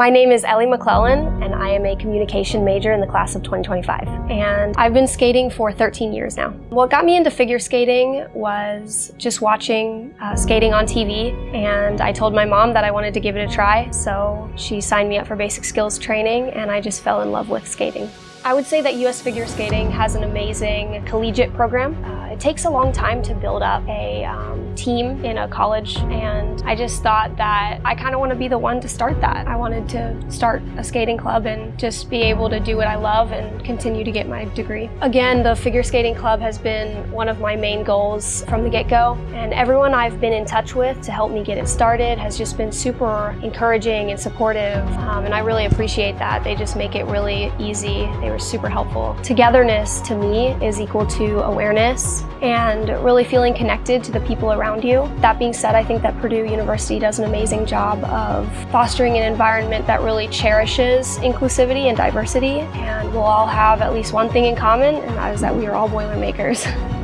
my name is Ellie McClellan and I am a communication major in the class of 2025. And I've been skating for 13 years now. What got me into figure skating was just watching uh, skating on TV and I told my mom that I wanted to give it a try. So she signed me up for basic skills training and I just fell in love with skating. I would say that US Figure Skating has an amazing collegiate program. Uh, it takes a long time to build up a um, team in a college and I just thought that I kind of want to be the one to start that. I wanted to start a skating club and just be able to do what I love and continue to get my degree. Again, the figure skating club has been one of my main goals from the get-go and everyone I've been in touch with to help me get it started has just been super encouraging and supportive um, and I really appreciate that. They just make it really easy. They were super helpful. Togetherness to me is equal to awareness and really feeling connected to the people around you. That being said, I think that Purdue University does an amazing job of fostering an environment that really cherishes inclusivity and diversity and we'll all have at least one thing in common and that is that we are all Boilermakers.